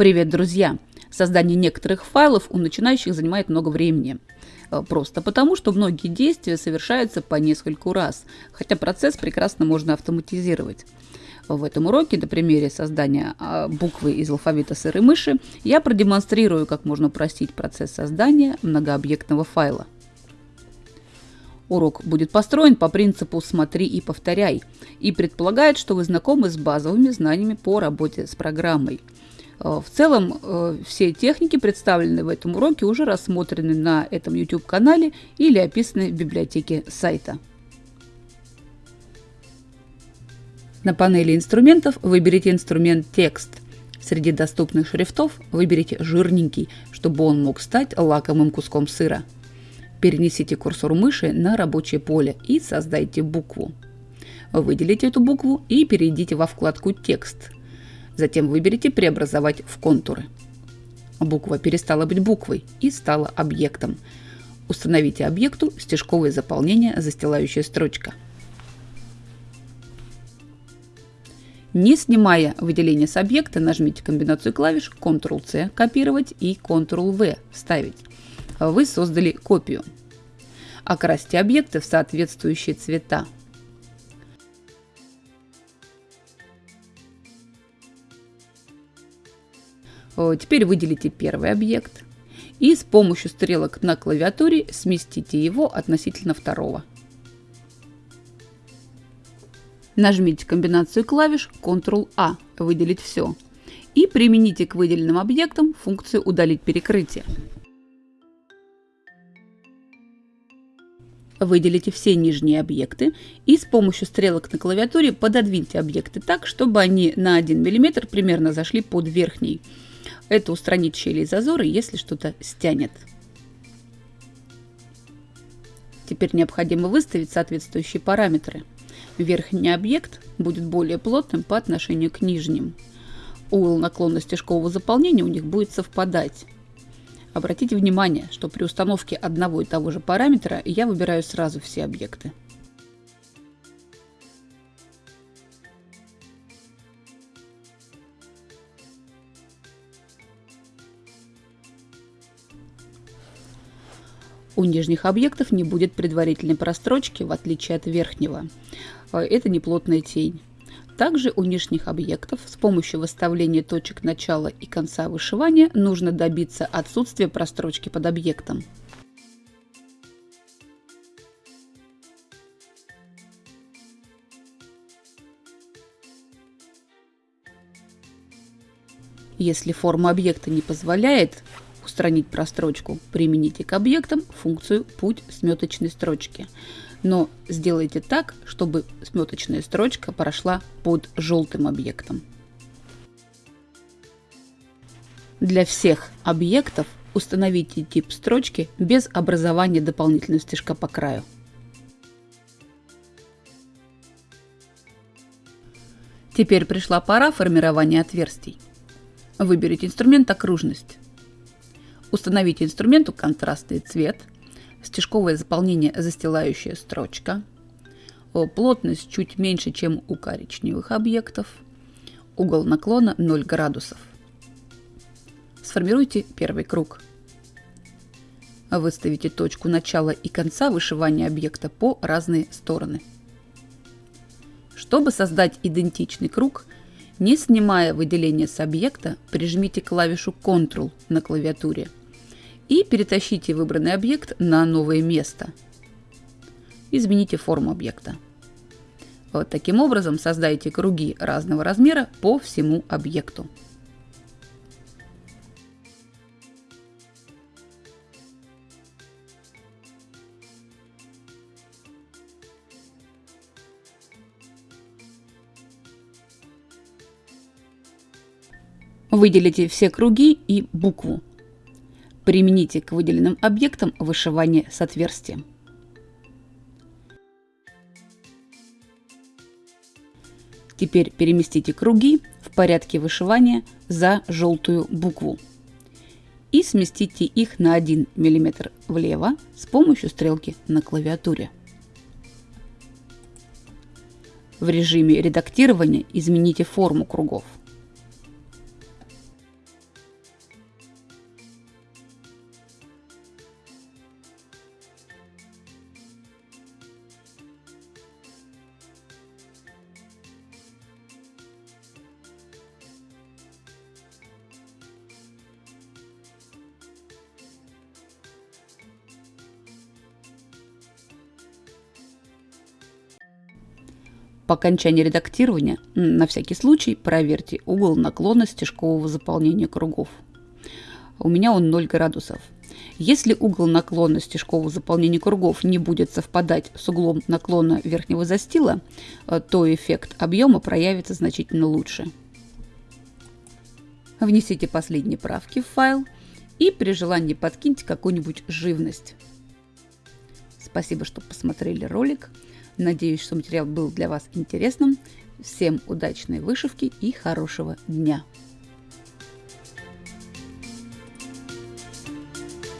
Привет, друзья! Создание некоторых файлов у начинающих занимает много времени. Э, просто потому, что многие действия совершаются по нескольку раз, хотя процесс прекрасно можно автоматизировать. В этом уроке на примере создания а, буквы из алфавита сырой мыши я продемонстрирую, как можно упростить процесс создания многообъектного файла. Урок будет построен по принципу «смотри и повторяй» и предполагает, что вы знакомы с базовыми знаниями по работе с программой. Э, в целом, э, все техники, представленные в этом уроке, уже рассмотрены на этом YouTube-канале или описаны в библиотеке сайта. На панели инструментов выберите инструмент «Текст». Среди доступных шрифтов выберите жирненький, чтобы он мог стать лакомым куском сыра – Перенесите курсор мыши на рабочее поле и создайте букву. Выделите эту букву и перейдите во вкладку «Текст». Затем выберите «Преобразовать в контуры». Буква перестала быть буквой и стала объектом. Установите объекту стежковое заполнение «Застилающая строчка». Не снимая выделение с объекта, нажмите комбинацию клавиш Ctrl-C – копировать и Ctrl-V – вставить вы создали копию. Окрасьте объекты в соответствующие цвета. Теперь выделите первый объект и с помощью стрелок на клавиатуре сместите его относительно второго. Нажмите комбинацию клавиш Ctrl-A «Выделить все» и примените к выделенным объектам функцию «Удалить перекрытие». Выделите все нижние объекты и с помощью стрелок на клавиатуре пододвиньте объекты так, чтобы они на 1 мм примерно зашли под верхний. Это устранит щели и зазоры, если что-то стянет. Теперь необходимо выставить соответствующие параметры. Верхний объект будет более плотным по отношению к нижним. Угол наклона стежкового заполнения у них будет совпадать. Обратите внимание, что при установке одного и того же параметра я выбираю сразу все объекты. У нижних объектов не будет предварительной прострочки, в отличие от верхнего. Это неплотная тень. Также у нижних объектов с помощью выставления точек начала и конца вышивания нужно добиться отсутствия прострочки под объектом. Если форма объекта не позволяет устранить прострочку, примените к объектам функцию «Путь сметочной строчки» но сделайте так, чтобы сметочная строчка прошла под желтым объектом. Для всех объектов установите тип строчки без образования дополнительного стежка по краю. Теперь пришла пора формирования отверстий. Выберите инструмент «Окружность». Установите инструменту контрастный цвет – стежковое заполнение застилающая строчка, плотность чуть меньше, чем у коричневых объектов, угол наклона 0 градусов. Сформируйте первый круг. Выставите точку начала и конца вышивания объекта по разные стороны. Чтобы создать идентичный круг, не снимая выделение с объекта, прижмите клавишу Ctrl на клавиатуре – и перетащите выбранный объект на новое место. Измените форму объекта. Вот таким образом создайте круги разного размера по всему объекту. Выделите все круги и букву. Примените к выделенным объектам вышивание с отверстием. Теперь переместите круги в порядке вышивания за желтую букву и сместите их на 1 мм влево с помощью стрелки на клавиатуре. В режиме редактирования измените форму кругов. По окончании редактирования, на всякий случай, проверьте угол наклона стежкового заполнения кругов. У меня он 0 градусов. Если угол наклона стежкового заполнения кругов не будет совпадать с углом наклона верхнего застила, э, то эффект объема проявится значительно лучше. Внесите последние правки в файл и при желании подкиньте какую-нибудь живность. Спасибо, что посмотрели ролик. Надеюсь, что материал был для вас интересным. Всем удачной вышивки и хорошего дня!